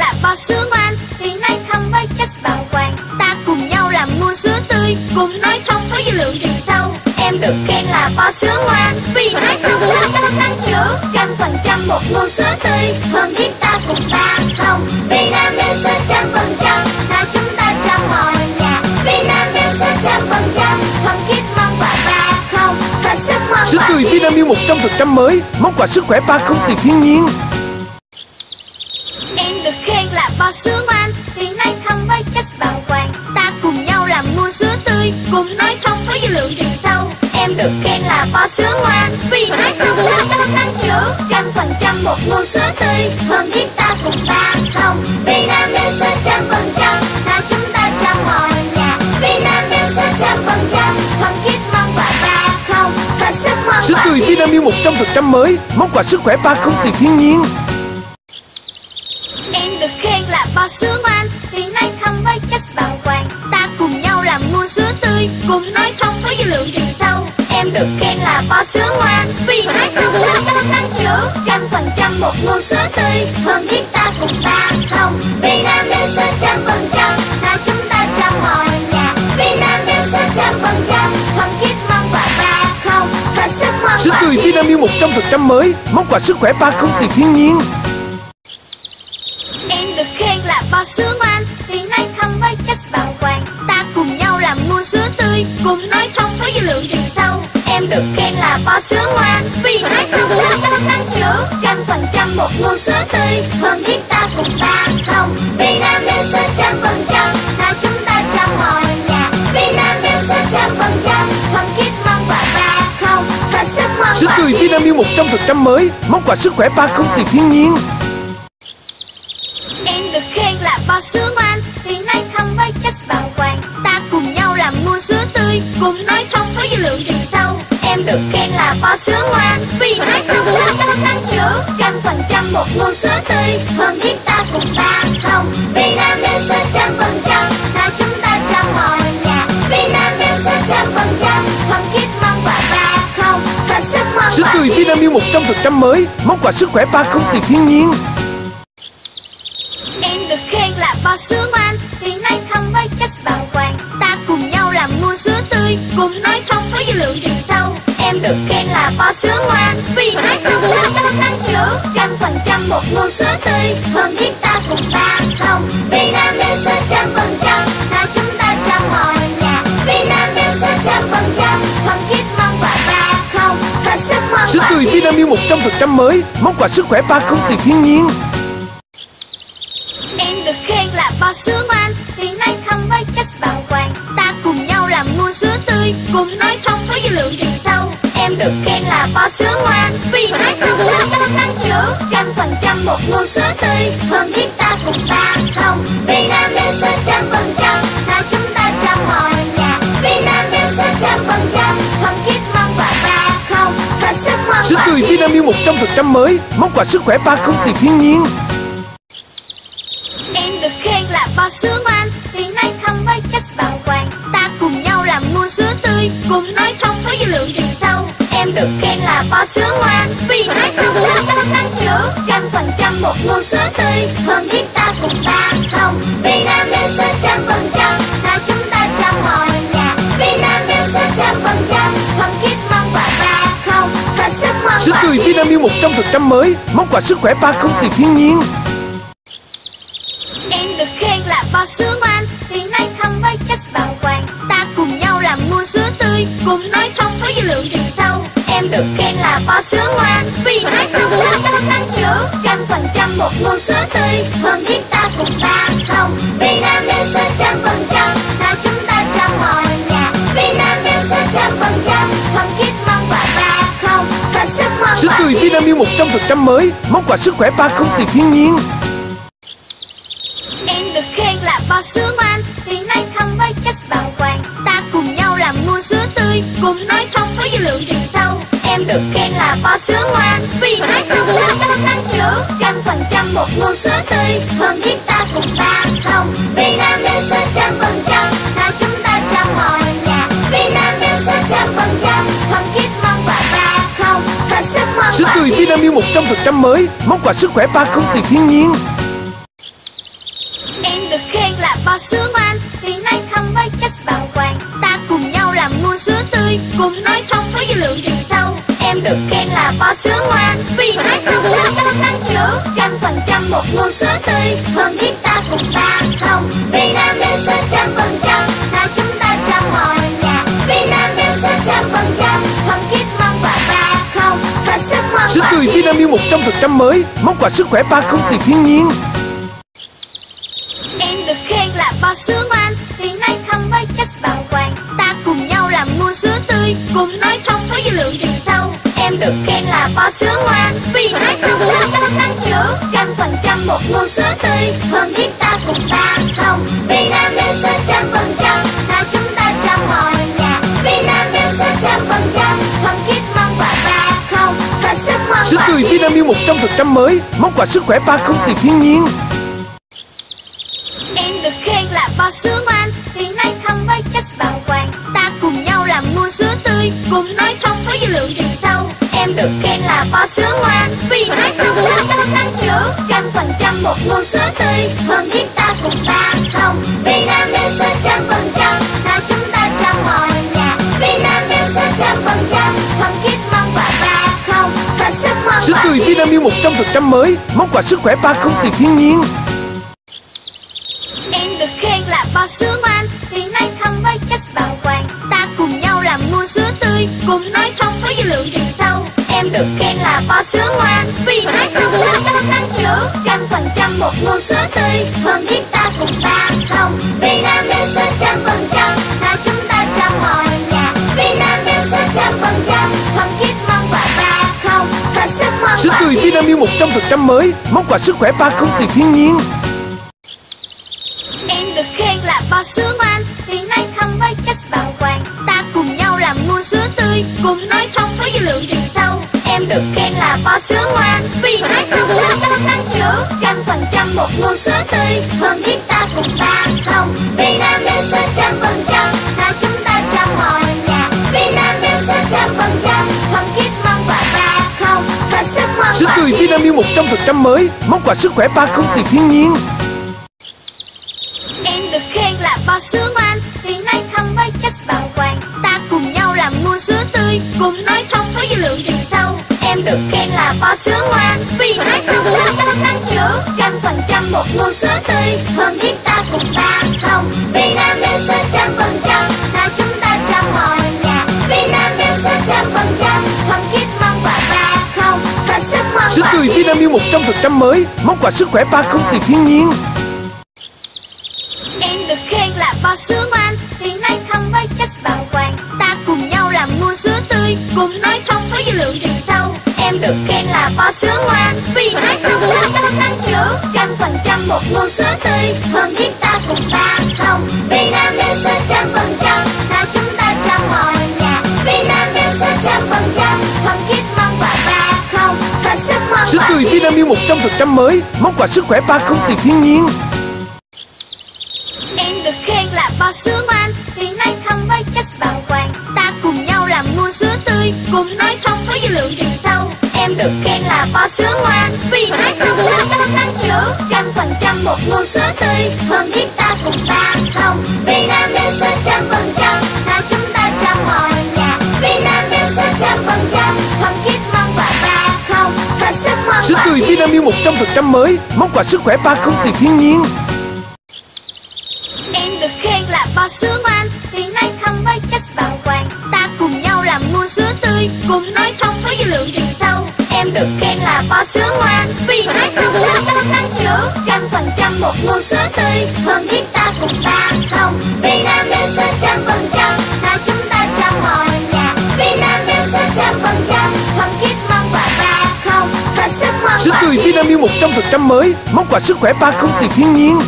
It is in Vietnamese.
là bò sữa ngoan. Vì nói không với chất bảo quản. Ta cùng nhau làm mua sữa tươi. Cùng nói không với dư lượng chiều sâu. Em được khen là bò sữa ngoan. Vì nói không với đau tăng trưởng Trăm phần trăm một nguồn sữa tươi. Hơn thiết ta cùng ta không. Vì Nam sữa trăm phần trăm. Là chúng ta trong mọi nhà. Vì Nam sữa trăm phần trăm. Thân thiết mong quà ba không. Và sức mong Sữa tươi Vinamilk 100% mới. Món quà sức khỏe ba không từ thiên nhiên bò sữa ngoan Vì nói không với chất bảo quản Ta cùng nhau làm mua sữa tươi. Cùng nói không với dư lượng chiều sâu Em được khen là bò sữa ngoan Vì nói không với đau tăng trưởng Trăm phần trăm một nguồn sữa tươi. Hơn thiết ta cùng ta không Vì Nam sữa trăm phần trăm. Là chúng ta trong mọi nhà Vì Nam sữa trăm phần trăm. Thân thiết mong quà ba không Và sức mong Sữa tươi Vinamilk 100% mới Món quà sức khỏe ba không từ thiên nhiên Cùng nói không với dư lượng chiều sâu. Em được khen là bò sữa ngoan Vì nói không với đau tăng trưởng Trăm phần trăm một nguồn sữa tươi. Hơn thiết ta cùng ta không. Vì Nam sữa trăm phần trăm. Là chúng ta trong mọi nhà. Vì Nam sữa trăm phần trăm. Thân thiết mong quà ba không. Và sức mong Sữa tươi thiên Vinamilk 100% mới. Món quà sức khỏe ba không từ thiên nhiên. Em được khen là bò sữa ngoan Cùng nói không với dư lượng chiều sâu Em được khen là bò sữa ngoan. Vì nói không với đau tăng trưởng Trăm phần trăm một nguồn sữa tươi. Hơn thiết ta cùng ta không Vì Nam sữa trăm phần trăm. Là chúng ta trong mọi nhà Vì Nam sữa trăm phần trăm. Thân thiết mong quà ba không Và sức mong quà tươi Vinamilk 100% mới Món quà sức khỏe ba không từ thiên nhiên. Em được khen là bò sữa được khen là bò sữa ngoan Vì nói không với đau tăng trưởng Trăm phần trăm một nguồn sữa tươi. Hơn thiết ta cùng ta không. Vì Nam sữa trăm phần trăm. Là chúng ta trong mọi nhà. Vì Nam sữa trăm phần trăm. Thân thiết mong quà ba không. Và sức mong Sữa tươi thiên Vinamilk 100% mới. Món quà sức khỏe ba không từ thiên nhiên. Em được khen là bò sữa ngoan Vì nói không với chất bảo quản Ta cùng nhau làm mua sữa tươi. Cùng nói không với dư lượng chiều sâu Em được khen là bò sữa ngoan Vì nói không với đau tăng trưởng Trăm phần trăm một nguồn sữa tươi. Hơn thiết ta cùng ta không Vì Nam sữa trăm phần trăm. Là chúng ta trong mọi nhà Vì Nam sữa trăm phần trăm. Thân thiết mong quà ba không Và sức mong Sữa tươi thiên Vinamilk 100% mới Món quà sức khỏe ba không từ thiên nhiên. Em được khen là bò sữa ngoan Vì nói không với chất bảo quản Ta cùng nhau làm mua sữa tươi. Cùng nói không với dư lượng được khen là bò sữa ngoan. Vì nói không với đau tăng trưởng Trăm phần trăm một nguồn sữa tươi. Hơn thiết ta cùng ta không Vì Nam sữa trăm phần trăm. Là chúng ta trong mọi nhà Vì Nam sữa trăm phần trăm. Thân thiết mong quà ba không Và sức mong quà tươi Vinamilk 100% mới Món quà sức khỏe ba không từ thiên nhiên được khen là bò sữa ngoan Vì nói không với đau tăng trưởng Trăm phần trăm một nguồn sữa tươi. Hơn thiết ta cùng ta không Vì Nam sữa trăm phần trăm. Là chúng ta trong mọi nhà Vì Nam sữa trăm phần trăm. Thân thiết mong quà ba không Và sức mong quà tươi Vinamilk 100% mới Món quà sức khỏe ba không từ thiên nhiên. Em được khen là bò sữa ngoan Vì nói không với chất bảo quản Ta cùng nhau làm mua sữa tươi. Cùng nói không với dư lượng chiều sâu được khen là bò sữa ngoan Vì nói không với đau tăng trưởng Trăm phần trăm một nguồn sữa tươi. Hơn ta cùng ta không Nam sữa trăm phần trăm. Là chúng ta trong mọi nhà Nam sữa trăm phần trăm. Thân thiết mong quà ba không Và sức mong Sữa tươi thiên Vinamilk 100% mới Món quà sức khỏe ba không từ thiên nhiên. Em được khen là bò sữa ngoan Vì nói không với chất bảo quản. Ta cùng nhau làm mua sữa tươi Cùng nói không với dư lượng chiều sâu Em được khen là bò sữa ngoan Vì nói không với đau tăng trưởng Trăm phần trăm một nguồn sữa tươi. Hơn thiết ta cùng ta không Vì Nam sữa trăm phần trăm. Là chúng ta trong mọi nhà Vì Nam sữa trăm phần trăm. Thân thiết mong quà ba không Và sức mong Sữa quà tươi Vinamilk 100% mới Món quà sức khỏe ba không từ thiên nhiên bò sữa ngoan Vì nói không với đau tăng trưởng Trăm phần trăm một nguồn sữa tươi Hơn thiết ta cùng ta không. Vì Nam bên sữa trăm phần trăm Là chúng ta trong mọi nhà. Vì Nam bên sữa trăm phần trăm Hơn thiết mong quà ba không. Thật sức mong Sữa tươi Vinamilk 100% mới Món quà sức khỏe ba không từ thiên nhiên. Em được khen là bò sữa ngoan Vì nói không với chất bảo quản. Ta cùng nhau làm mua sữa tươi Cùng nói không với dư lượng tươi 100% mới. Món quà sức khỏe ba không từ thiên nhiên. Em được khen là bò sữa ngoan, Vì nay không với chất bảo quản Ta cùng nhau làm mua sữa tươi, Cùng nói không với dư lượng trừ sâu. Em được khen là bò sữa ngoan, Vì nói không là đau tăng trưởng Trăm phần trăm một nguồn sữa tươi Hơn thiết ta cùng ta không. Vì Sữa tươi Vinamilk 100% mới, Món quà sức khỏe ba không từ thiên nhiên. Em được khen là bò sữa ngoan, Vì nay không với chất bảo quản Ta cùng nhau làm mua sữa tươi Cùng nói không với dư lượng trừ sâu. Em được khen là bò sữa ngoan, Vì nay không có chất tăng trưởng Trăm phần trăm một ngô sữa tươi Hơn thiết ta cùng ta 100% mới. Món quà sức khỏe ba không từ thiên nhiên. Em được khen là bò sữa ngoan, Vì nay không với chất bảo quản Ta cùng nhau làm mua sữa tươi, Cùng nói không với dư lượng chiều sâu. Em được khen là bò sữa ngoan, Vì nói không là đau tăng trưởng Trăm phần trăm một nguồn sữa tươi, Hơn thiết ta cùng ta không. Vì Nam Sữa tươi Vinamilk 100% mới, Món quà sức khỏe ba không từ thiên nhiên. Em được khen là bò sữa ngoan, Vì nay không với chất bảo quản Ta cùng nhau làm mua sữa tươi, Cùng nói không với dư lượng trừ sâu. Em được khen là bò sữa ngoan, Vì nói không với đau năng trưởng Trăm phần trăm một nguồn sữa tươi Hơn thiết ta cùng ta không. 10 Vinamilk 100% mới, Món quà sức khỏe ba không từ thiên nhiên. Em được khen là bò sữa ngoan, Vì nay không với chất bảo quản Ta cùng nhau làm mua sữa tươi Cùng nói không với dư lượng trừ sâu. Em được khen là bò sữa ngoan, Vì nói không với chất năng trưởng Trăm phần trăm một nguồn sữa tươi Hơn thiết ta cùng ba không. 100% mới. Món quà sức khỏe ba không từ thiên nhiên. Em được khen là bò sữa ngoan, Vì nay không với chất bảo quản. Ta cùng nhau làm mua sữa tươi, Cùng nói không với dư lượng chiều sâu. Em được khen là bò sữa ngoan, Vì nói không với đau năng trưởng Trăm phần trăm một nguồn sữa tươi Hơn thiết ta cùng ta Sữa tươi Vinamilk 100% mới. Món quà sức khỏe ba không từ thiên nhiên. Em được khen là bò sữa ngoan, Vì nay không với chất bảo quản Ta cùng nhau làm mua sữa tươi, Cùng nói không với dư lượng trừ sâu. Em được khen là bò sữa ngoan, Vì nói không là đau tăng trưởng Trăm phần trăm một nguồn sữa tươi Hơn thiết ta cùng ta Vinamilk 100% mới. Món quà sức khỏe ba không từ thiên nhiên.